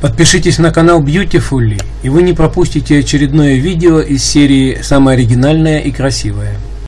Подпишитесь на канал Beautifully, и вы не пропустите очередное видео из серии «Самое оригинальное и красивое».